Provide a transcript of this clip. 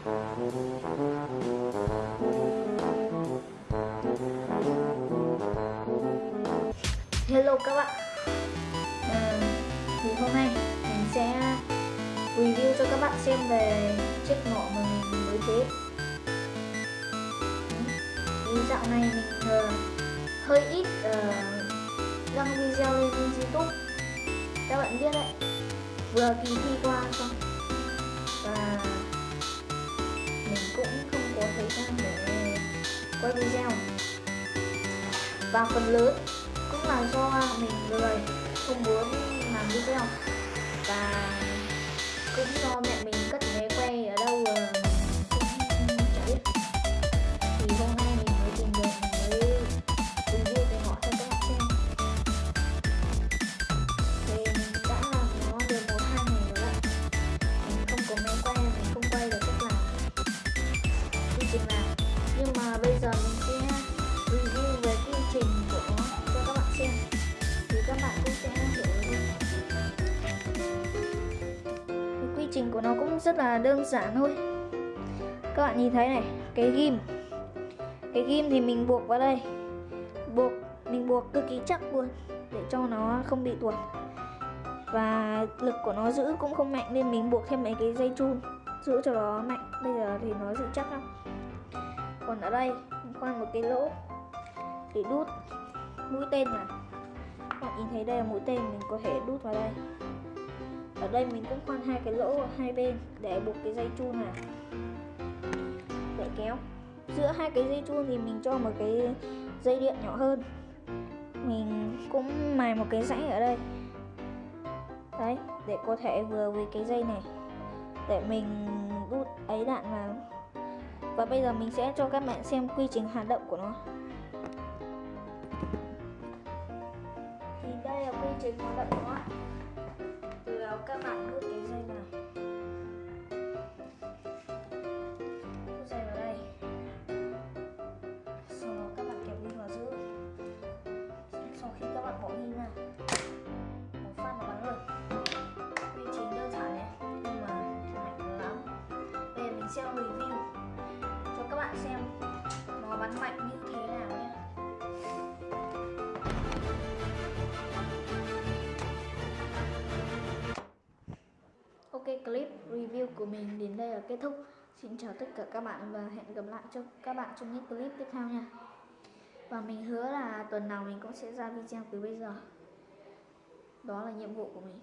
Hello các bạn. À, Thì hôm nay mình sẽ review cho các bạn xem về chiếc mỏ mà mình mới chế Thì dạo này mình uh, hơi ít uh, đăng video lên youtube. Các bạn biết đấy Vừa kỳ thi qua xong. Và mình cũng không có thời gian để quay video. Và phần lớn cũng là do mình lười, không muốn làm video. Trình nào. Nhưng mà bây giờ mình sẽ review về quy trình của nó cho các bạn xem. Thì các bạn cũng sẽ hiểu thì quy trình của nó cũng rất là đơn giản thôi. Các bạn nhìn thấy này, cái ghim. Cái ghim thì mình buộc vào đây. Buộc, mình buộc cực kỳ chắc luôn để cho nó không bị tuột. Và lực của nó giữ cũng không mạnh nên mình buộc thêm mấy cái dây chun giữ cho nó mạnh. Bây giờ thì nó giữ chắc lắm còn ở đây, khoan một cái lỗ để đút mũi tên này các bạn nhìn thấy đây là mũi tên mình có thể đút vào đây. Ở đây mình cũng khoan hai cái lỗ ở hai bên để buộc cái dây chun này. Để kéo. Giữa hai cái dây chun thì mình cho một cái dây điện nhỏ hơn. Mình cũng mài một cái rãnh ở đây. Đấy, để có thể vừa với cái dây này. Để mình đút ấy đạn vào và bây giờ mình sẽ cho các bạn xem quy trình hoạt động của nó. Thì đây là quy trình hoạt động của nó từ đó các bạn đút cái dây vào. Dây vào đây. Sau đó các bạn kẹp pin vào sau khi các bạn pin phát nó bắn quy trình đơn giản này nhưng mà mạnh lắm. Mình sẽ review bạn xem nó bắn mạnh như thế nào nhé Ok, clip review của mình đến đây là kết thúc. Xin chào tất cả các bạn và hẹn gặp lại cho các bạn trong những clip tiếp theo nha. Và mình hứa là tuần nào mình cũng sẽ ra video từ bây giờ. Đó là nhiệm vụ của mình.